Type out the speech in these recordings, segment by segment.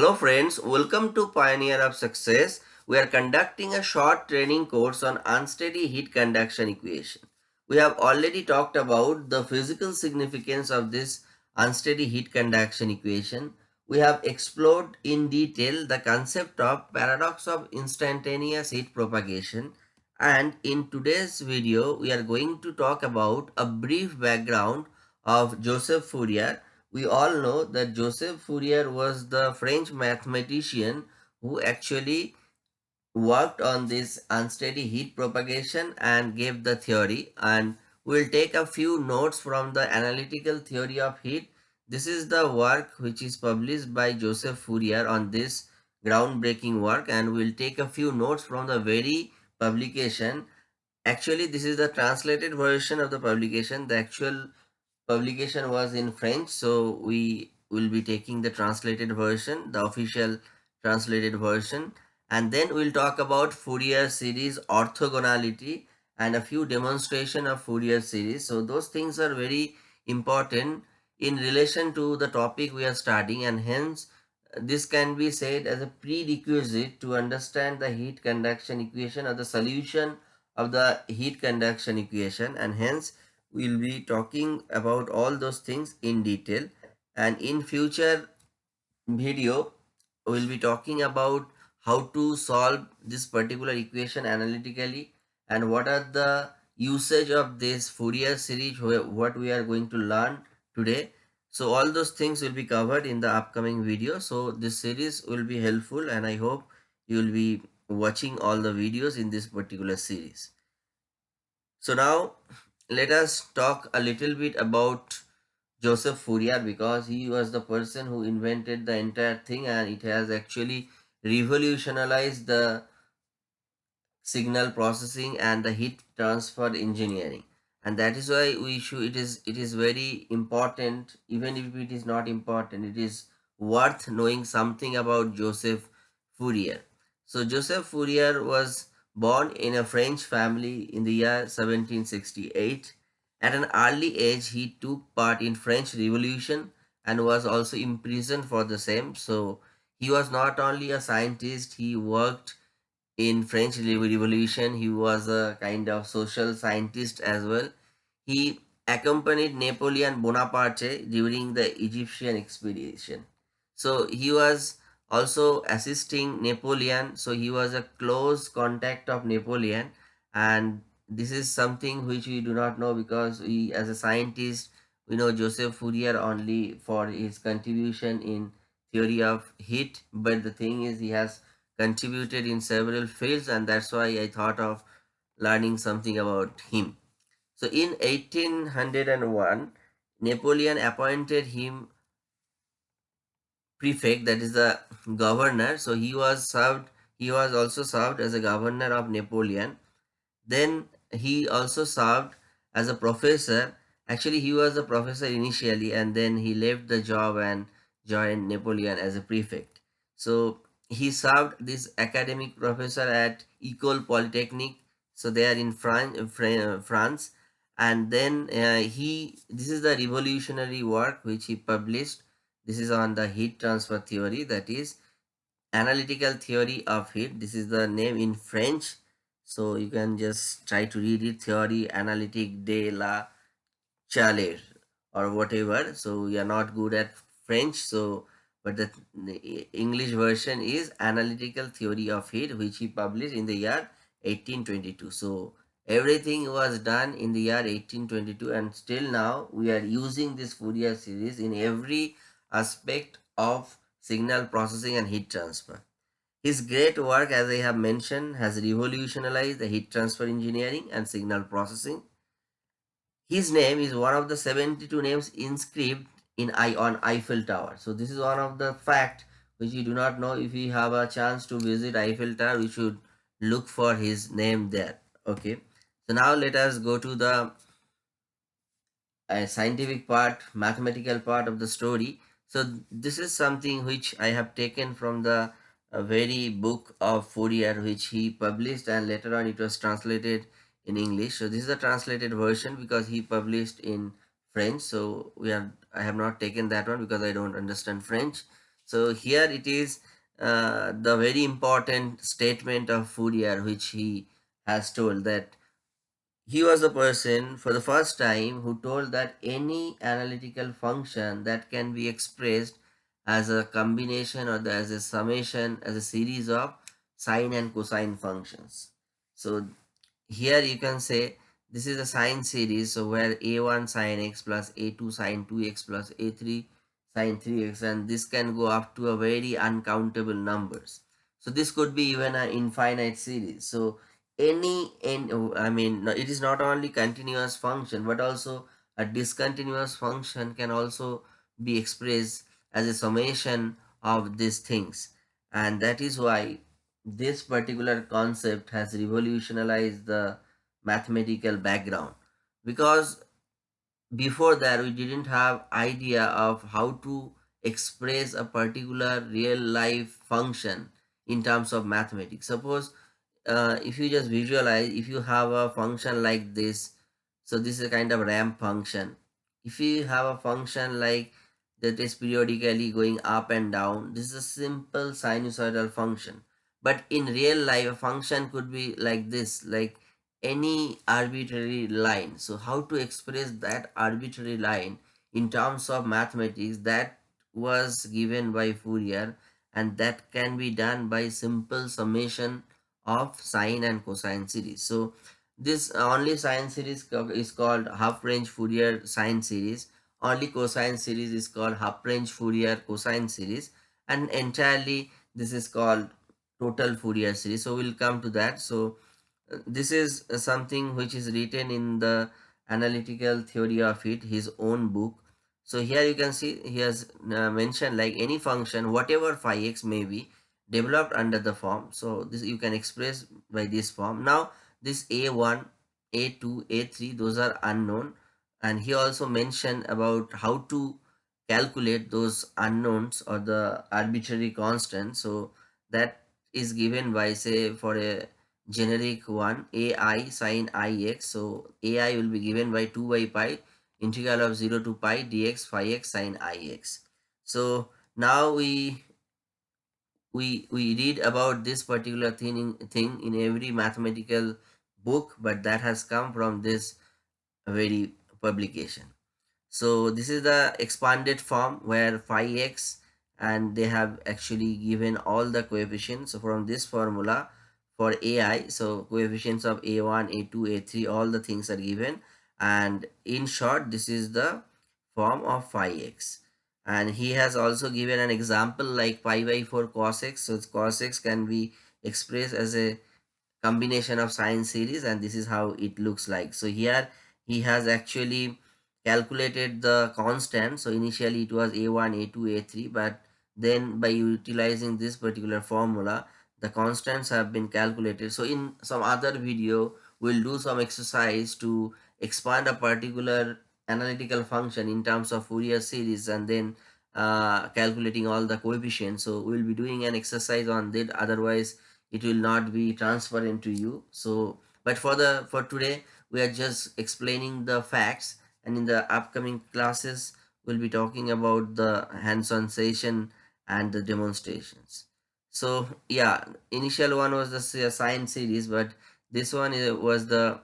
Hello friends, welcome to Pioneer of Success. We are conducting a short training course on unsteady heat conduction equation. We have already talked about the physical significance of this unsteady heat conduction equation. We have explored in detail the concept of paradox of instantaneous heat propagation and in today's video we are going to talk about a brief background of Joseph Fourier we all know that Joseph Fourier was the French mathematician who actually worked on this unsteady heat propagation and gave the theory and we'll take a few notes from the analytical theory of heat. This is the work which is published by Joseph Fourier on this groundbreaking work and we'll take a few notes from the very publication. Actually, this is the translated version of the publication. The actual publication was in French, so we will be taking the translated version, the official translated version. And then we'll talk about Fourier series orthogonality and a few demonstration of Fourier series. So those things are very important in relation to the topic we are studying and hence this can be said as a prerequisite to understand the heat conduction equation or the solution of the heat conduction equation and hence we'll be talking about all those things in detail. And in future video we'll be talking about how to solve this particular equation analytically and what are the usage of this Fourier series what we are going to learn today. So all those things will be covered in the upcoming video. So this series will be helpful and I hope you will be watching all the videos in this particular series. So now let us talk a little bit about Joseph Fourier because he was the person who invented the entire thing and it has actually revolutionized the signal processing and the heat transfer engineering. And that is why we should it is it is very important even if it is not important it is worth knowing something about Joseph Fourier so Joseph Fourier was Born in a French family in the year 1768, at an early age he took part in French Revolution and was also imprisoned for the same. So he was not only a scientist, he worked in French Revolution. He was a kind of social scientist as well. He accompanied Napoleon Bonaparte during the Egyptian expedition. So he was also assisting Napoleon. So he was a close contact of Napoleon and this is something which we do not know because we as a scientist we know Joseph Fourier only for his contribution in theory of heat but the thing is he has contributed in several fields and that's why I thought of learning something about him. So in 1801 Napoleon appointed him prefect that is the governor. So he was served he was also served as a governor of napoleon. Then he also served as a professor. Actually he was a professor initially and then he left the job and joined napoleon as a prefect. So he served this academic professor at Ecole Polytechnique. So they are in France, France. And then uh, he this is the revolutionary work which he published this is on the heat transfer theory that is analytical theory of heat. This is the name in french. So you can just try to read it theory analytique de la chaleur or whatever. So we are not good at french so but the english version is analytical theory of heat which he published in the year 1822 so everything was done in the year 1822 and still now we are using this fourier series in every aspect of signal processing and heat transfer. His great work, as I have mentioned, has revolutionized the heat transfer engineering and signal processing. His name is one of the 72 names inscribed in I on Eiffel Tower. So this is one of the fact which you do not know. If you have a chance to visit Eiffel Tower, we should look for his name there. Okay. So now let us go to the uh, scientific part, mathematical part of the story. So this is something which I have taken from the uh, very book of Fourier which he published and later on it was translated in English. So this is the translated version because he published in French. So we have I have not taken that one because I don't understand French. So here it is uh, the very important statement of Fourier, which he has told that he was the person for the first time who told that any analytical function that can be expressed as a combination or the, as a summation as a series of sine and cosine functions. So here you can say this is a sine series so where a1 sine x plus a2 sine 2x plus a3 sine 3x and this can go up to a very uncountable numbers so this could be even an infinite series so any in i mean it is not only continuous function but also a discontinuous function can also be expressed as a summation of these things. And that is why this particular concept has revolutionized the mathematical background. Because before that we didn't have idea of how to express a particular real life function in terms of mathematics. Suppose uh, if you just visualize if you have a function like this so this is a kind of ramp function. If you have a function like that is periodically going up and down this is a simple sinusoidal function. But in real life a function could be like this like any arbitrary line. So how to express that arbitrary line in terms of mathematics that was given by Fourier and that can be done by simple summation of sine and cosine series. So this only sine series is called half range Fourier sine series. Only cosine series is called half range Fourier cosine series. And entirely this is called total Fourier series. So we'll come to that. So this is something which is written in the analytical theory of it his own book. So here you can see he has uh, mentioned like any function whatever phi x may be developed under the form. So this you can express by this form. Now this a1 a2 a3 those are unknown. And he also mentioned about how to calculate those unknowns or the arbitrary constant so that is given by say for a generic one ai sine ix so ai will be given by 2 by pi integral of 0 to pi dx phi x sine ix so now we we we read about this particular thing in, thing in every mathematical book but that has come from this very publication so this is the expanded form where phi x and they have actually given all the coefficients from this formula for AI. So coefficients of A1, A2, A3, all the things are given. And in short, this is the form of phi x. And he has also given an example like pi by 4 cos x. So cos x can be expressed as a combination of sine series and this is how it looks like. So here he has actually calculated the constant. So initially it was A1, A2, A3 but then by utilizing this particular formula the constants have been calculated so in some other video we'll do some exercise to expand a particular analytical function in terms of Fourier series and then uh, calculating all the coefficients. So we'll be doing an exercise on that. Otherwise it will not be transparent to you. So but for the for today we are just explaining the facts. And in the upcoming classes we'll be talking about the hands-on session and the demonstrations. So yeah initial one was the sine series but this one was the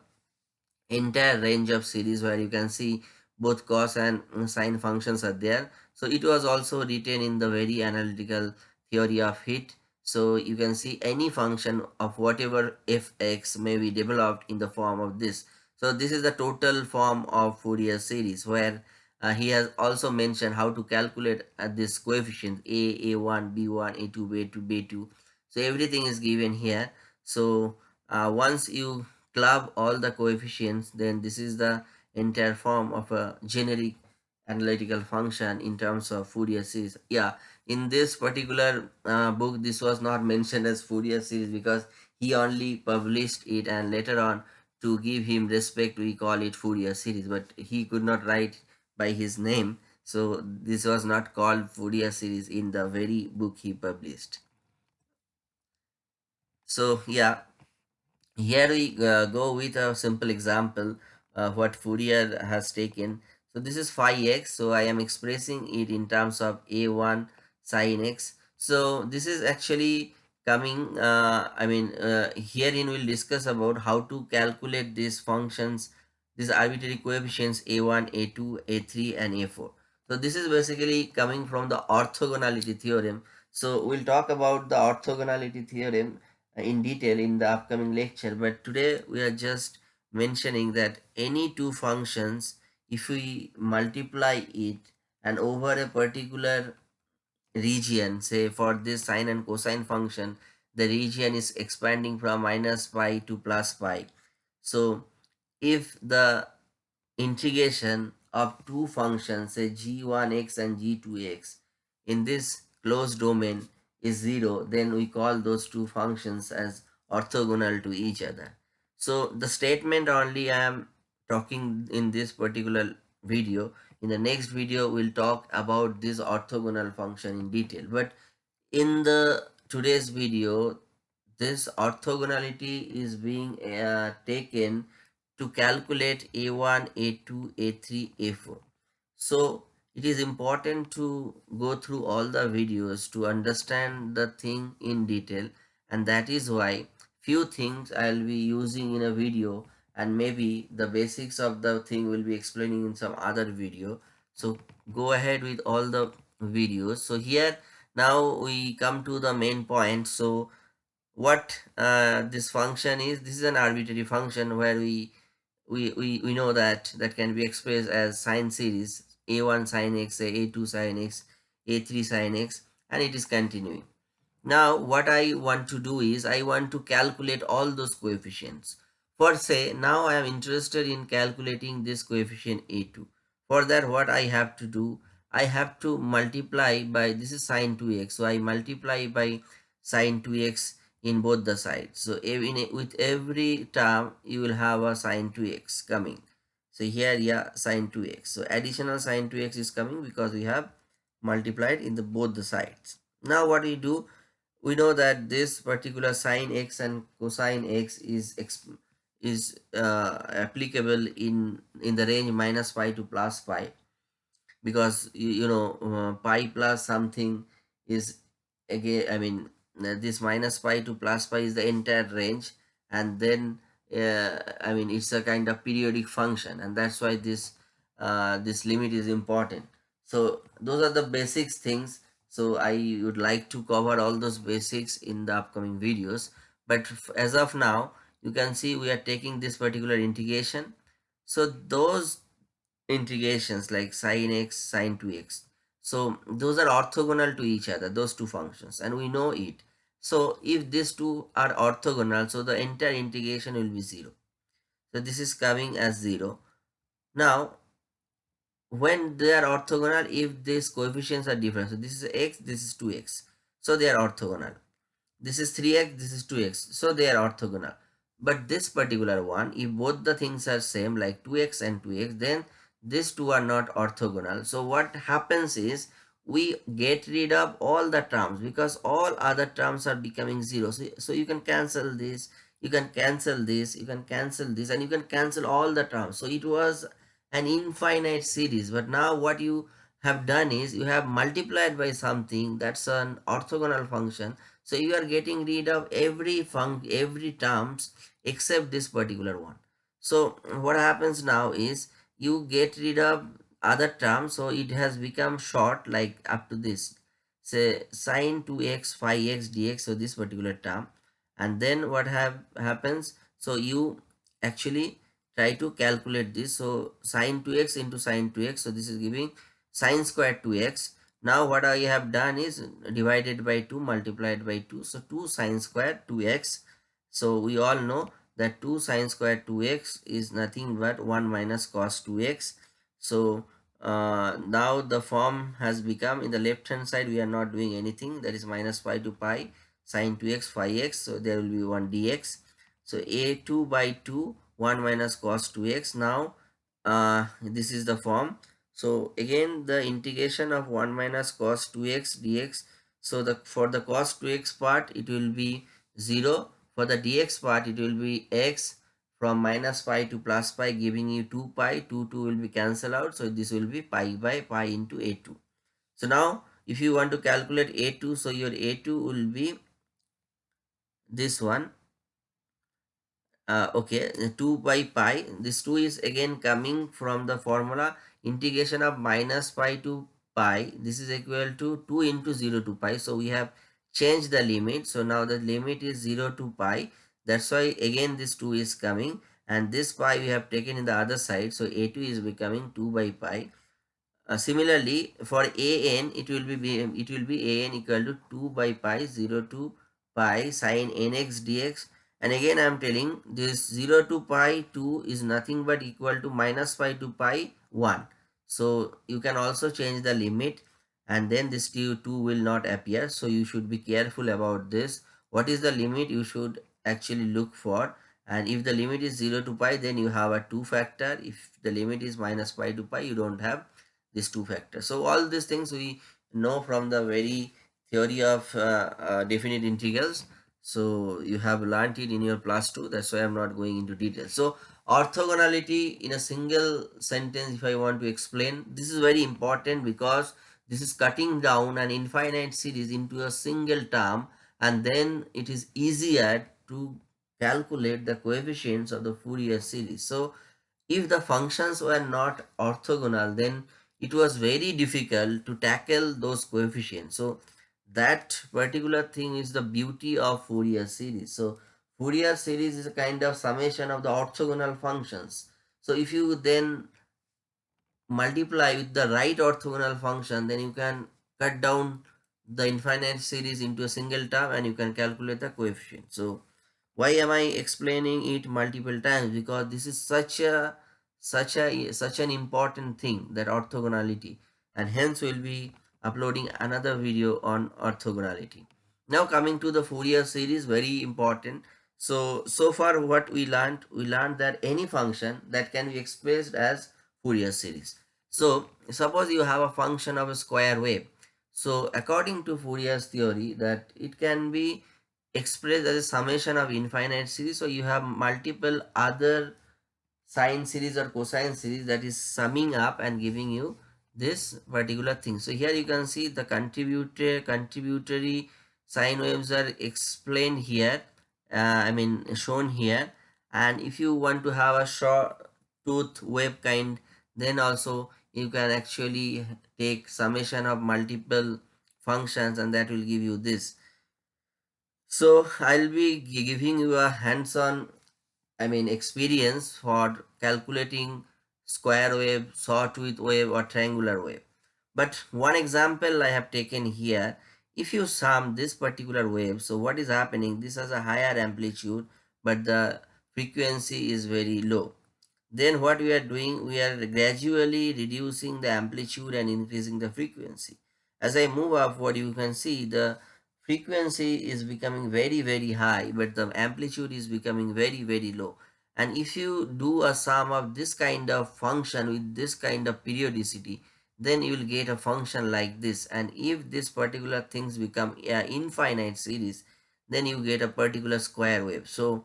entire range of series where you can see both cos and sine functions are there. So it was also written in the very analytical theory of heat. So you can see any function of whatever fx may be developed in the form of this. So this is the total form of Fourier series where uh, he has also mentioned how to calculate uh, this coefficient a a1 b1 a2 b2 b2 so everything is given here. So uh, once you club all the coefficients then this is the entire form of a generic analytical function in terms of Fourier series yeah in this particular uh, book this was not mentioned as Fourier series because he only published it and later on to give him respect we call it Fourier series but he could not write by his name. So this was not called Fourier series in the very book he published. So yeah, here we uh, go with a simple example of what Fourier has taken. So this is phi x. So I am expressing it in terms of a1 sine x so this is actually coming uh, i mean uh, herein we'll discuss about how to calculate these functions these arbitrary coefficients a1 a2 a3 and a4 so this is basically coming from the orthogonality theorem so we'll talk about the orthogonality theorem in detail in the upcoming lecture but today we are just mentioning that any two functions if we multiply it and over a particular region say for this sine and cosine function the region is expanding from minus pi to plus pi. So if the integration of two functions say g1x and g2x in this closed domain is 0 then we call those two functions as orthogonal to each other so the statement only I am talking in this particular video. In the next video we'll talk about this orthogonal function in detail. But in the today's video this orthogonality is being uh, taken to calculate a1 a2 a3 a4 so it is important to go through all the videos to understand the thing in detail and that is why few things i'll be using in a video and maybe the basics of the thing will be explaining in some other video. So go ahead with all the videos. So here now we come to the main point. So what uh, this function is this is an arbitrary function where we we, we we know that that can be expressed as sine series a1 sine x a2 sine x a3 sine x and it is continuing now what i want to do is i want to calculate all those coefficients for say, now I am interested in calculating this coefficient A2. For that, what I have to do, I have to multiply by, this is sine 2x. So I multiply by sine 2x in both the sides. So in, with every term, you will have a sine 2x coming. So here, yeah, sine 2x. So additional sine 2x is coming because we have multiplied in the both the sides. Now what we do, we know that this particular sine x and cosine x is is uh, applicable in in the range minus pi to plus pi. Because you, know uh, pi plus something is again i mean this minus pi to plus pi is the entire range. And then uh, i mean it's a kind of periodic function. And that's why this uh, this limit is important. So those are the basics things so i would like to cover all those basics in the upcoming videos. But as of now you can see we are taking this particular integration. So those integrations like sine x sine 2x so those are orthogonal to each other those two functions and we know it. So if these two are orthogonal so the entire integration will be zero. So this is coming as zero. Now when they are orthogonal if these coefficients are different. So this is x this is 2x so they are orthogonal. This is 3x this is 2x so they are orthogonal. But this particular one if both the things are same like 2x and 2x then these two are not orthogonal. So what happens is we get rid of all the terms because all other terms are becoming zero. So, so you can cancel this you can cancel this you can cancel this and you can cancel all the terms. So it was an infinite series but now what you have done is you have multiplied by something that's an orthogonal function so you are getting rid of every func every terms except this particular one. So what happens now is you get rid of other terms. So it has become short like up to this. Say sine 2x phi x dx. So this particular term. And then what have happens? So you actually try to calculate this. So sine 2x into sine 2x. So this is giving sine square 2x now what I have done is divided by 2 multiplied by 2. So 2 sine square 2x. So we all know that 2 sine square 2x is nothing but 1 minus cos 2x. So uh, now the form has become in the left hand side we are not doing anything that is minus pi to pi sine 2x phi x. So there will be 1 dx. So a2 by 2 1 minus cos 2x. Now uh, this is the form so again the integration of 1 minus cos 2x dx. So the for the cos 2x part it will be 0. For the dx part it will be x from minus pi to plus pi giving you 2 pi 2 2 will be cancelled out so this will be pi by pi into a2 so now if you want to calculate a2 so your a2 will be this one uh, okay 2 by pi this 2 is again coming from the formula integration of minus pi to pi. This is equal to 2 into 0 to pi. So we have changed the limit. So now the limit is 0 to pi. That's why again this 2 is coming. And this pi we have taken in the other side. So a2 is becoming 2 by pi. Uh, similarly for an it will be it will be an equal to 2 by pi 0 to pi sine nx dx and again I am telling this 0 to pi 2 is nothing but equal to minus pi to pi 1. So you can also change the limit and then this 2 will not appear. So you should be careful about this. What is the limit you should actually look for and if the limit is 0 to pi then you have a 2 factor. If the limit is minus pi to pi you don't have this 2 factor. So all these things we know from the very theory of uh, uh, definite integrals so you have learned it in your plus 2 that's why i'm not going into detail so orthogonality in a single sentence if i want to explain this is very important because this is cutting down an infinite series into a single term and then it is easier to calculate the coefficients of the Fourier series. So if the functions were not orthogonal then it was very difficult to tackle those coefficients. So that particular thing is the beauty of Fourier series. So Fourier series is a kind of summation of the orthogonal functions. So if you then multiply with the right orthogonal function, then you can cut down the infinite series into a single term and you can calculate the coefficient. So why am I explaining it multiple times? Because this is such a such a such an important thing that orthogonality and hence will be uploading another video on orthogonality. Now coming to the Fourier series, very important. So, so far what we learned, we learned that any function that can be expressed as Fourier series. So, suppose you have a function of a square wave. So, according to Fourier's theory that it can be expressed as a summation of infinite series. So, you have multiple other sine series or cosine series that is summing up and giving you this particular thing. So here you can see the contributor contributory sine waves are explained here uh, i mean shown here. And if you want to have a short tooth wave kind then also you can actually take summation of multiple functions and that will give you this. So i'll be giving you a hands-on i mean experience for calculating square wave, sawtooth wave or triangular wave. But one example I have taken here, if you sum this particular wave, so what is happening, this has a higher amplitude but the frequency is very low. Then what we are doing, we are gradually reducing the amplitude and increasing the frequency. As I move upward, you can see the frequency is becoming very very high but the amplitude is becoming very very low and if you do a sum of this kind of function with this kind of periodicity then you will get a function like this. And if this particular things become an infinite series then you get a particular square wave. So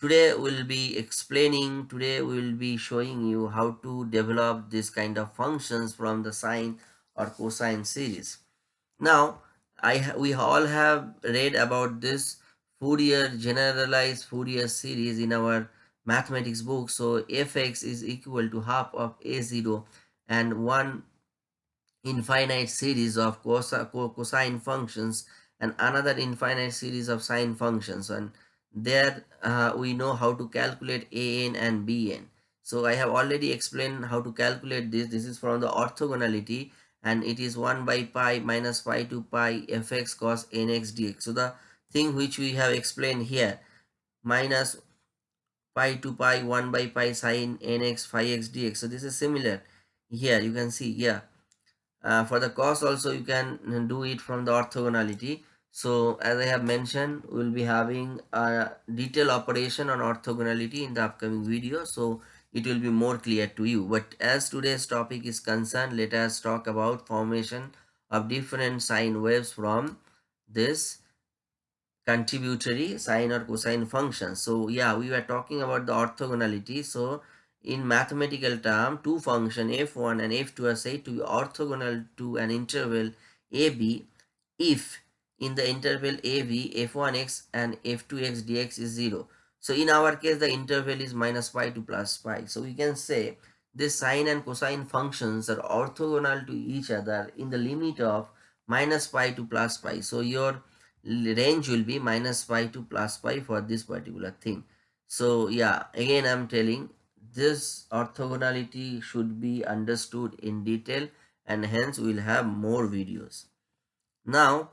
today we'll be explaining today we will be showing you how to develop this kind of functions from the sine or cosine series. Now i we all have read about this fourier generalized fourier series in our mathematics book. So fx is equal to half of a0 and one infinite series of cos cosine functions and another infinite series of sine functions. And there uh, we know how to calculate an and bn so i have already explained how to calculate this. This is from the orthogonality and it is 1 by pi minus pi to pi fx cos nx dx. So the thing which we have explained here minus pi to pi 1 by pi sine nx phi x dx. So this is similar. Here you can see yeah uh, for the cos also you can do it from the orthogonality. So as i have mentioned we'll be having a detailed operation on orthogonality in the upcoming video. So it will be more clear to you. But as today's topic is concerned let us talk about formation of different sine waves from this contributory sine or cosine functions. So yeah, we were talking about the orthogonality. So in mathematical term, two function f1 and f2 are said to be orthogonal to an interval AB if in the interval AB f1x and f2x dx is 0. So in our case the interval is minus pi to plus pi. So we can say this sine and cosine functions are orthogonal to each other in the limit of minus pi to plus pi. So your range will be minus pi to plus pi for this particular thing. So yeah, again I'm telling this orthogonality should be understood in detail and hence we'll have more videos. Now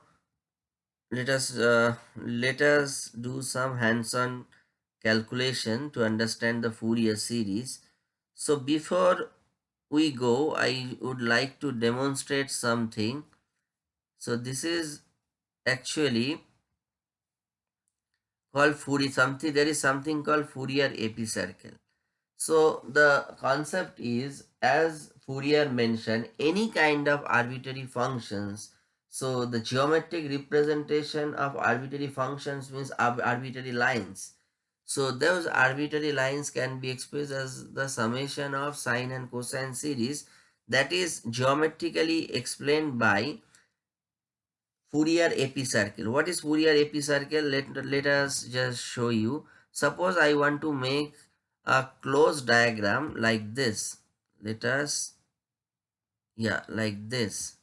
let us uh, let us do some hands-on calculation to understand the Fourier series. So before we go, I would like to demonstrate something. So this is actually called Fourier something there is something called Fourier epicircle. So the concept is as Fourier mentioned any kind of arbitrary functions so the geometric representation of arbitrary functions means arbitrary lines. So those arbitrary lines can be expressed as the summation of sine and cosine series that is geometrically explained by Fourier epicircle. What is Fourier epicircle? Let, let us just show you. Suppose I want to make a closed diagram like this. Let us, yeah, like this.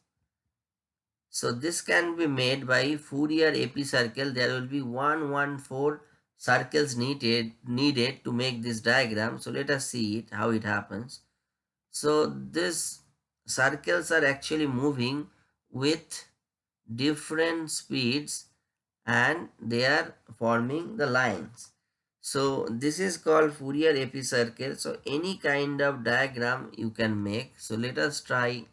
So this can be made by Fourier epicircle. There will be 114 circles needed, needed to make this diagram. So let us see it, how it happens. So this circles are actually moving with different speeds and they are forming the lines. So this is called Fourier epicircle. So any kind of diagram you can make. So let us try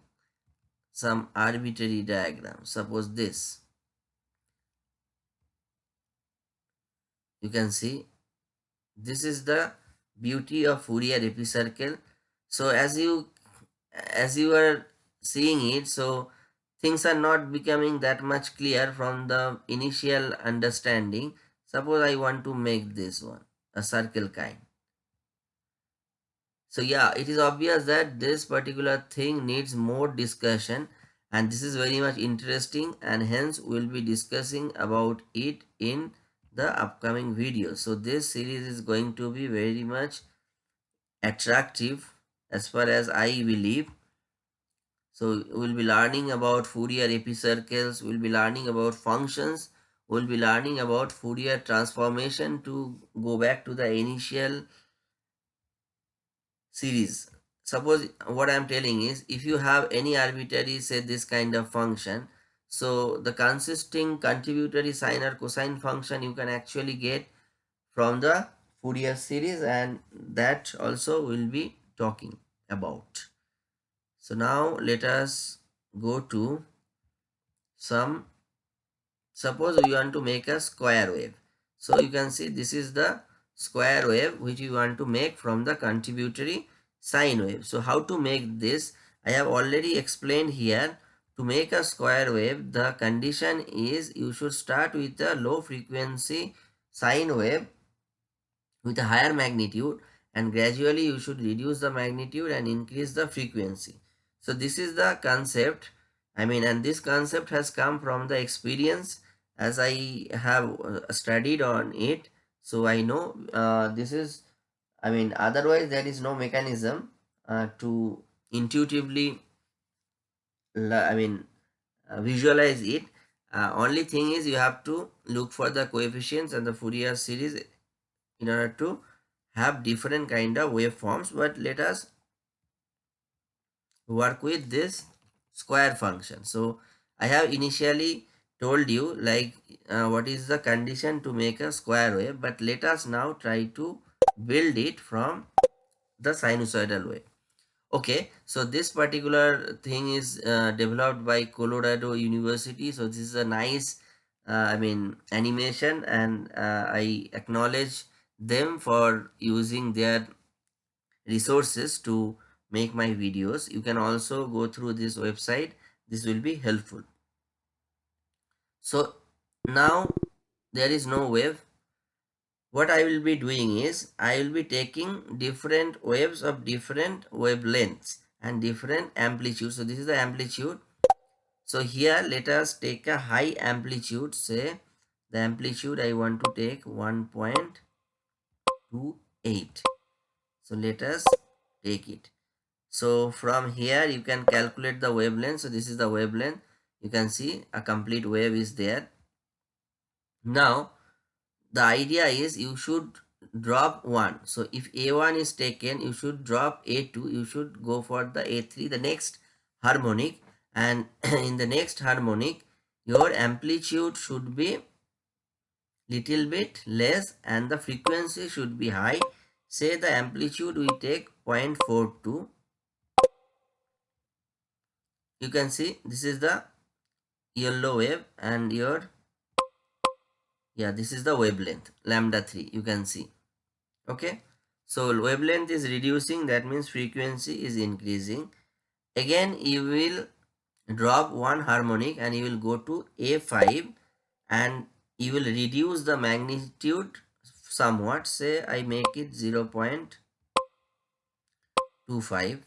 some arbitrary diagram. Suppose this. You can see this is the beauty of Fourier epicircle. So as you as you are seeing it, so things are not becoming that much clear from the initial understanding. Suppose I want to make this one a circle kind. So yeah, it is obvious that this particular thing needs more discussion and this is very much interesting and hence we'll be discussing about it in the upcoming video. So this series is going to be very much attractive as far as I believe so we'll be learning about Fourier epicircles, we'll be learning about functions, we'll be learning about Fourier transformation to go back to the initial series. Suppose what I'm telling is if you have any arbitrary say this kind of function, so the consisting contributory sine or cosine function you can actually get from the Fourier series and that also we will be talking about. So now let us go to some, suppose we want to make a square wave. So you can see this is the square wave which we want to make from the contributory sine wave. So how to make this? I have already explained here. To make a square wave, the condition is you should start with a low frequency sine wave with a higher magnitude and gradually you should reduce the magnitude and increase the frequency. So this is the concept. I mean, and this concept has come from the experience as I have uh, studied on it. So I know uh, this is, I mean, otherwise there is no mechanism uh, to intuitively, I mean, uh, visualize it. Uh, only thing is you have to look for the coefficients and the Fourier series in order to have different kind of waveforms. But let us work with this square function. So I have initially told you like uh, what is the condition to make a square wave but let us now try to build it from the sinusoidal wave. Okay, so this particular thing is uh, developed by Colorado University. So this is a nice, uh, I mean, animation and uh, I acknowledge them for using their resources to make my videos you can also go through this website. This will be helpful. So now there is no wave what I will be doing is I will be taking different waves of different wavelengths and different amplitude so this is the amplitude. So here let us take a high amplitude. Say the amplitude I want to take 1.28 so let us take it so from here you can calculate the wavelength. So this is the wavelength. You can see a complete wave is there. Now the idea is you should drop 1 so if a1 is taken you should drop a2 you should go for the a3 the next harmonic. And in the next harmonic your amplitude should be little bit less and the frequency should be high. Say the amplitude we take 0.42 you can see this is the yellow wave and your yeah this is the wavelength lambda 3 you can see. Okay? So wavelength is reducing that means frequency is increasing. Again you will drop one harmonic and you will go to a5 and you will reduce the magnitude somewhat. Say i make it 0 0.25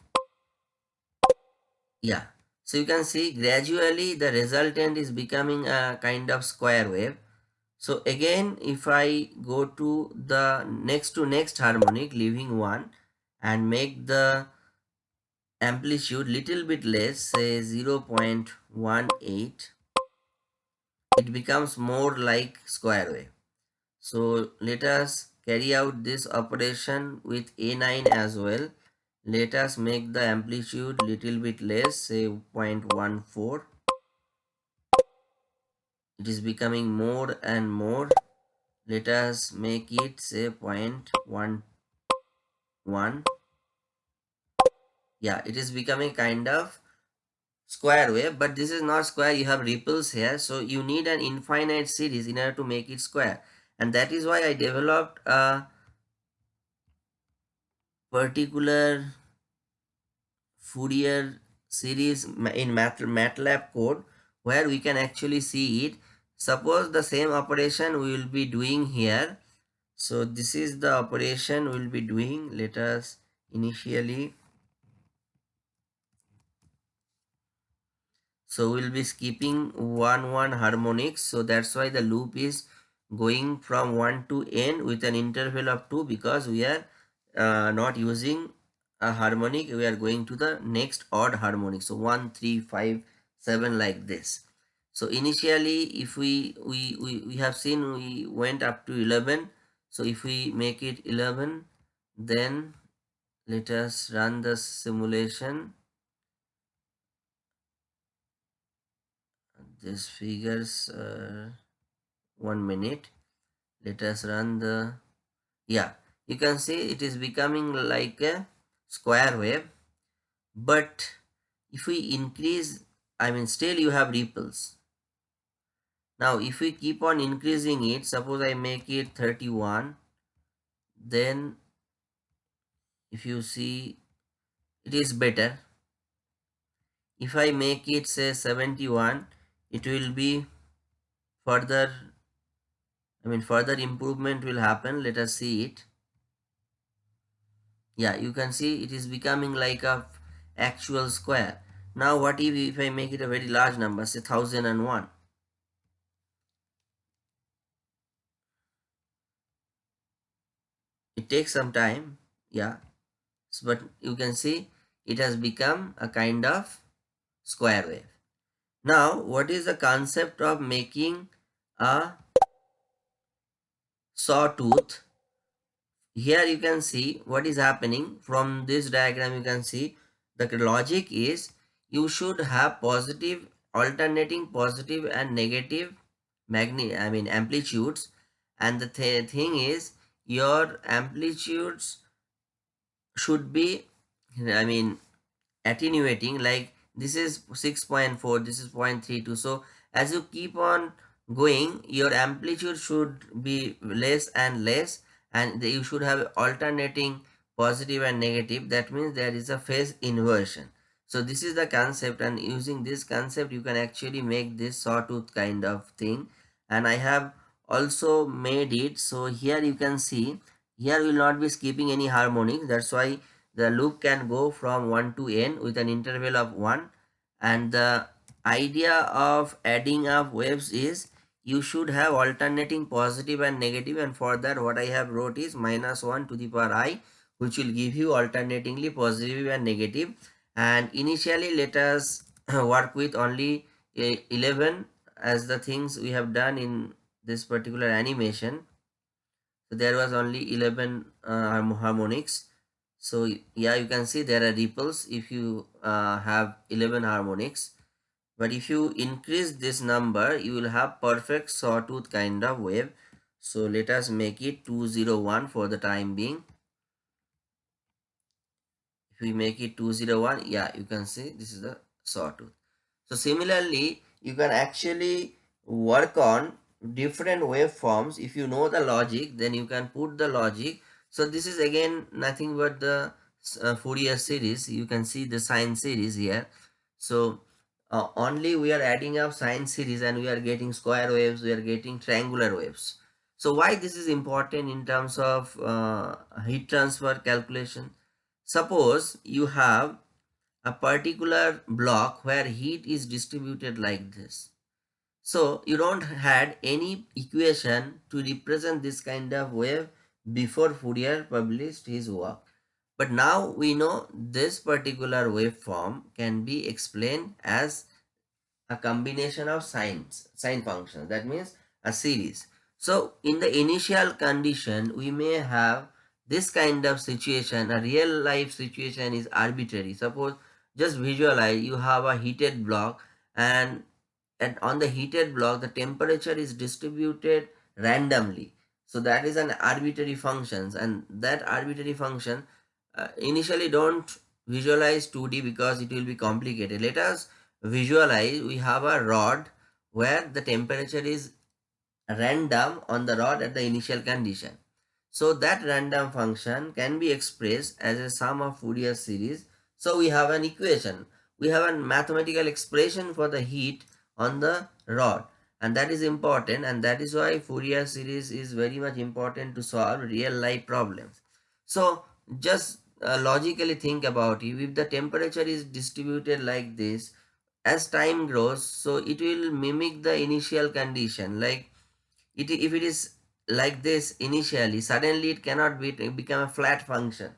yeah so you can see gradually the resultant is becoming a kind of square wave. So again if i go to the next to next harmonic leaving one and make the amplitude little bit less say 0.18 it becomes more like square wave. So let us carry out this operation with a9 as well let us make the amplitude little bit less say 0.14 it is becoming more and more. Let us make it say 0.11 yeah it is becoming kind of square wave but this is not square. You have ripples here so you need an infinite series in order to make it square. And that is why i developed a particular Fourier series in MATLAB code where we can actually see it. Suppose the same operation we will be doing here. So this is the operation we will be doing. Let us initially so we'll be skipping one one harmonics so that's why the loop is going from 1 to n with an interval of 2 because we are uh, not using a harmonic we are going to the next odd harmonic. So 1 3 5 7 like this. So initially if we we we, we have seen we went up to 11 so if we make it 11 then let us run the simulation. This figures uh, one minute. Let us run the yeah you can see it is becoming like a square wave but if we increase i mean still you have ripples. Now if we keep on increasing it suppose i make it 31 then if you see it is better. If i make it say 71 it will be further I mean further improvement will happen. Let us see it yeah you can see it is becoming like a actual square. Now what if, if I make it a very large number say 1001 it takes some time yeah. But you can see it has become a kind of square wave. Now, what is the concept of making a sawtooth? Here you can see what is happening. From this diagram you can see the logic is you should have positive alternating positive and negative magnet I mean amplitudes. And the th thing is your amplitudes should be I mean attenuating. Like this is 6.4 this is 0.32 so as you keep on going your amplitude should be less and less and you should have alternating positive and negative. That means there is a phase inversion. So this is the concept and using this concept you can actually make this sawtooth kind of thing. And i have also made it. So here you can see here will not be skipping any harmonics. That's why the loop can go from 1 to n with an interval of 1 and the idea of adding up waves is you should have alternating positive and negative and for that what I have wrote is minus 1 to the power i which will give you alternatingly positive and negative. And initially let us work with only 11 as the things we have done in this particular animation. So there was only 11 uh, harmonics. So yeah you can see there are ripples if you uh, have 11 harmonics but if you increase this number you will have perfect sawtooth kind of wave. So let us make it 201 for the time being. If we make it 201 yeah you can see this is the sawtooth. So similarly you can actually work on different waveforms. If you know the logic then you can put the logic. So this is again nothing but the uh, Fourier series. You can see the sine series here. So uh, only we are adding up sine series and we are getting square waves we are getting triangular waves. So why this is important in terms of uh, heat transfer calculation? Suppose you have a particular block where heat is distributed like this. So you don't had any equation to represent this kind of wave before Fourier published his work but now we know this particular waveform can be explained as a combination of sines, sine functions. That means a series. So in the initial condition, we may have this kind of situation. A real life situation is arbitrary. Suppose just visualize you have a heated block and, and on the heated block, the temperature is distributed randomly. So that is an arbitrary functions and that arbitrary function uh, initially don't visualize 2D because it will be complicated. Let us visualize we have a rod where the temperature is random on the rod at the initial condition. So that random function can be expressed as a sum of Fourier series. So we have an equation. We have a mathematical expression for the heat on the rod and that is important and that is why Fourier series is very much important to solve real life problems. So just uh, logically think about it. If the temperature is distributed like this, as time grows, so it will mimic the initial condition. Like it, if it is like this initially, suddenly it cannot be become a flat function.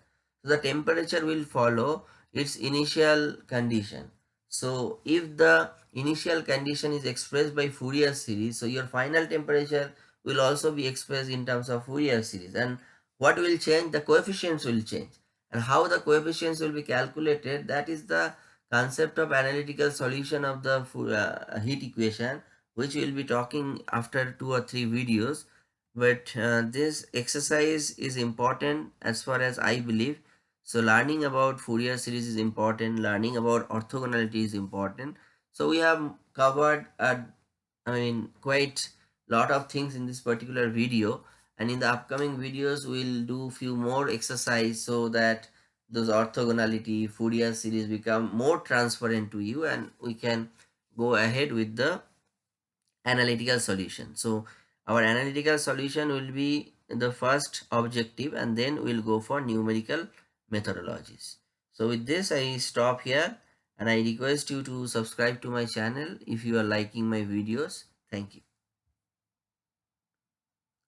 So the temperature will follow its initial condition. So if the initial condition is expressed by Fourier series, so your final temperature will also be expressed in terms of Fourier series. And what will change? The coefficients will change and how the coefficients will be calculated that is the concept of analytical solution of the uh, heat equation which we will be talking after two or three videos. But uh, this exercise is important as far as I believe. So learning about Fourier series is important. Learning about orthogonality is important. So we have covered a, I mean quite a lot of things in this particular video and in the upcoming videos we'll do few more exercise so that those orthogonality Fourier series become more transparent to you and we can go ahead with the analytical solution. So our analytical solution will be the first objective and then we'll go for numerical methodologies. So with this i stop here and i request you to subscribe to my channel if you are liking my videos. Thank you